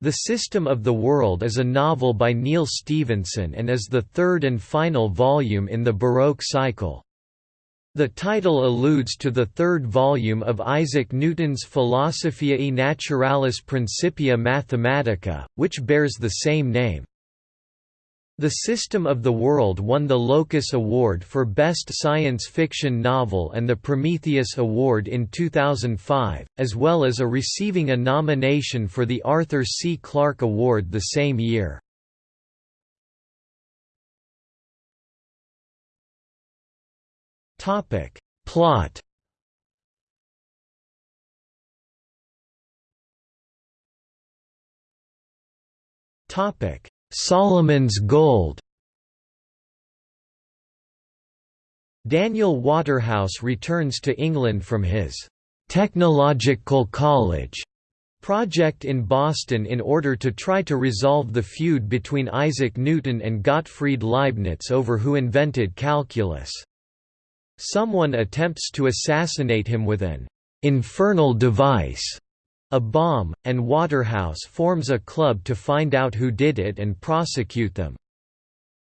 The System of the World is a novel by Neal Stephenson and is the third and final volume in the Baroque cycle. The title alludes to the third volume of Isaac Newton's Philosophiae Naturalis Principia Mathematica, which bears the same name. The System of the World won the Locus Award for Best Science Fiction Novel and the Prometheus Award in 2005, as well as a receiving a nomination for the Arthur C. Clarke Award the same year. Plot Topic Solomon's Gold Daniel Waterhouse returns to England from his «technological college» project in Boston in order to try to resolve the feud between Isaac Newton and Gottfried Leibniz over who invented calculus. Someone attempts to assassinate him with an «infernal device» a bomb, and Waterhouse forms a club to find out who did it and prosecute them.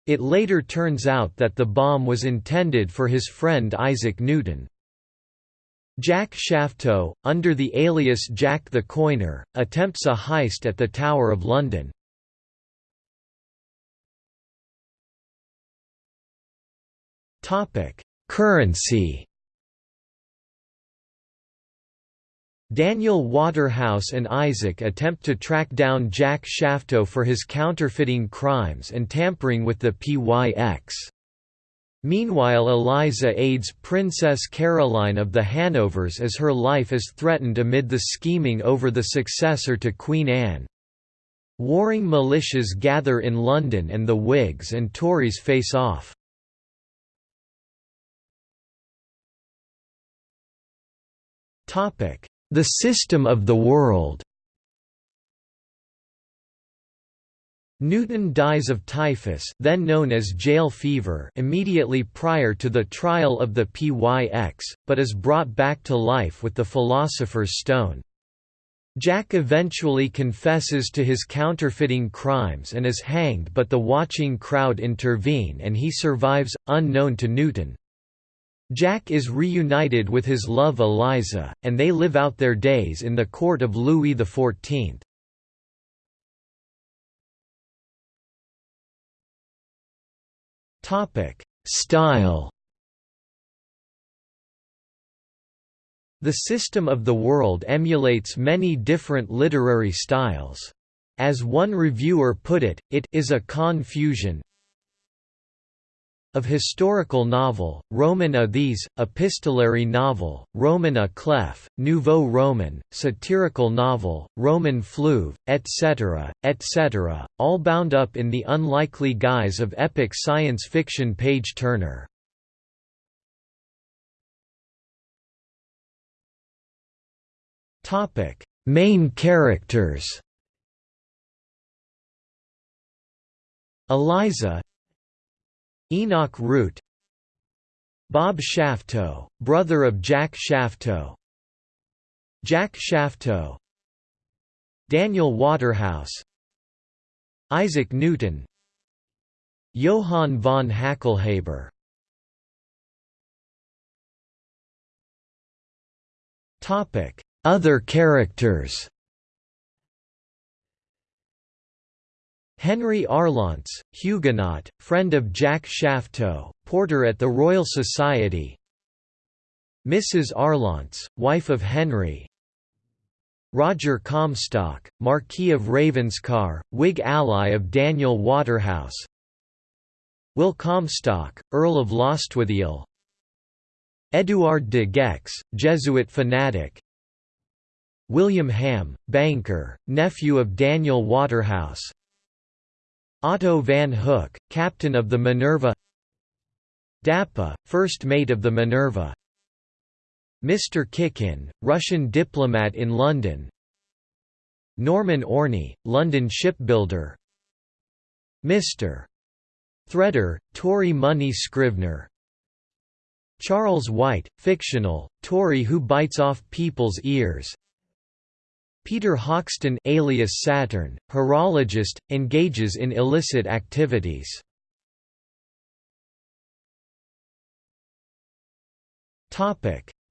It later turns out that the bomb was intended for his friend Isaac Newton. Jack Shafto, under the alias Jack the Coiner, attempts a heist at the Tower of London. Currency Daniel Waterhouse and Isaac attempt to track down Jack Shafto for his counterfeiting crimes and tampering with the PYX. Meanwhile Eliza aids Princess Caroline of the Hanovers as her life is threatened amid the scheming over the successor to Queen Anne. Warring militias gather in London and the Whigs and Tories face off. Topic the system of the world Newton dies of typhus then known as jail fever immediately prior to the trial of the PYX, but is brought back to life with the Philosopher's Stone. Jack eventually confesses to his counterfeiting crimes and is hanged but the watching crowd intervene and he survives, unknown to Newton. Jack is reunited with his love Eliza, and they live out their days in the court of Louis XIV. Style The system of the world emulates many different literary styles. As one reviewer put it, it is a confusion, of historical novel, Roman a these, epistolary novel, Roman a clef, Nouveau Roman, satirical novel, Roman fleuve, etc., etc., all bound up in the unlikely guise of epic science fiction page-turner. Main characters Eliza Enoch Root Bob Shafto, brother of Jack Shafto Jack Shafto Daniel Waterhouse Isaac Newton Johann von Hacklheber. Other characters Henry Arlanc, Huguenot, friend of Jack Shafto, porter at the Royal Society. Mrs. Arlanc, wife of Henry. Roger Comstock, Marquis of Ravenscar, Whig ally of Daniel Waterhouse. Will Comstock, Earl of Lostwithiel. Édouard de Gex, Jesuit fanatic. William Ham, banker, nephew of Daniel Waterhouse Otto van Hoek, captain of the Minerva Dappa, first mate of the Minerva Mr. Kikin, Russian diplomat in London Norman Orney, London shipbuilder Mr. Threader, Tory money scrivener Charles White, fictional, Tory who bites off people's ears Peter Hoxton alias Saturn, horologist, engages in illicit activities.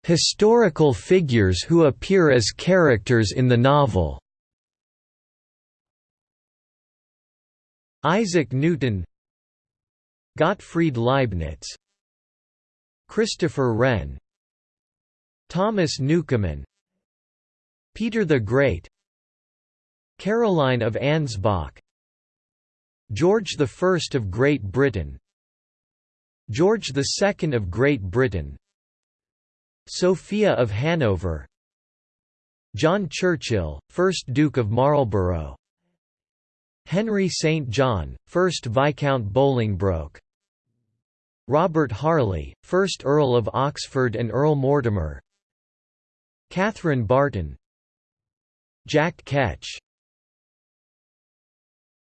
Historical figures who appear as characters in the novel Isaac Newton Gottfried Leibniz Christopher Wren Thomas Newcomen Peter the Great Caroline of Ansbach George I of Great Britain George II of Great Britain Sophia of Hanover John Churchill, 1st Duke of Marlborough Henry St. John, 1st Viscount Bolingbroke Robert Harley, 1st Earl of Oxford and Earl Mortimer Catherine Barton Jack Ketch